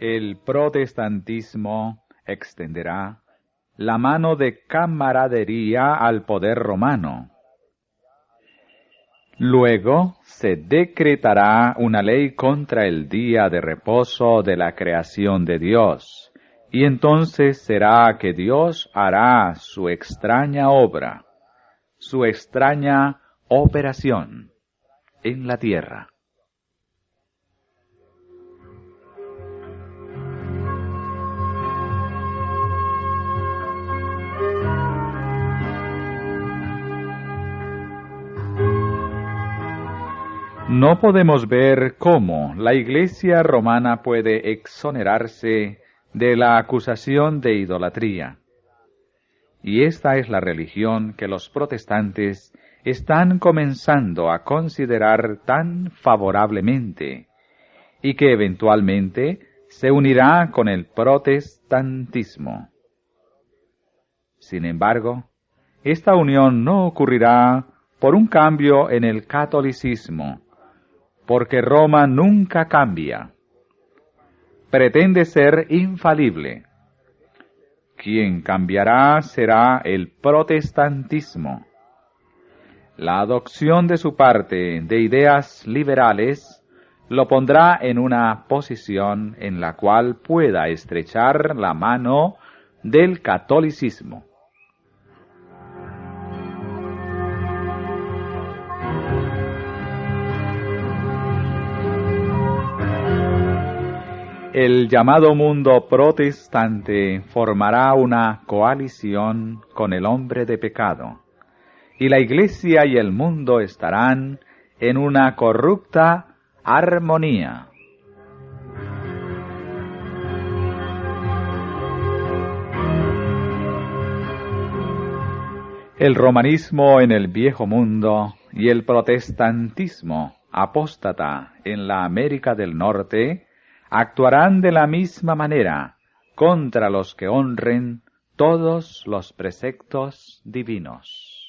El protestantismo extenderá la mano de camaradería al poder romano. Luego se decretará una ley contra el día de reposo de la creación de Dios, y entonces será que Dios hará su extraña obra, su extraña operación en la tierra. No podemos ver cómo la Iglesia romana puede exonerarse de la acusación de idolatría. Y esta es la religión que los protestantes están comenzando a considerar tan favorablemente y que eventualmente se unirá con el protestantismo. Sin embargo, esta unión no ocurrirá por un cambio en el catolicismo, porque Roma nunca cambia. Pretende ser infalible. Quien cambiará será el protestantismo. La adopción de su parte de ideas liberales lo pondrá en una posición en la cual pueda estrechar la mano del catolicismo. El llamado mundo protestante formará una coalición con el hombre de pecado, y la Iglesia y el mundo estarán en una corrupta armonía. El romanismo en el viejo mundo y el protestantismo apóstata en la América del Norte actuarán de la misma manera contra los que honren todos los preceptos divinos.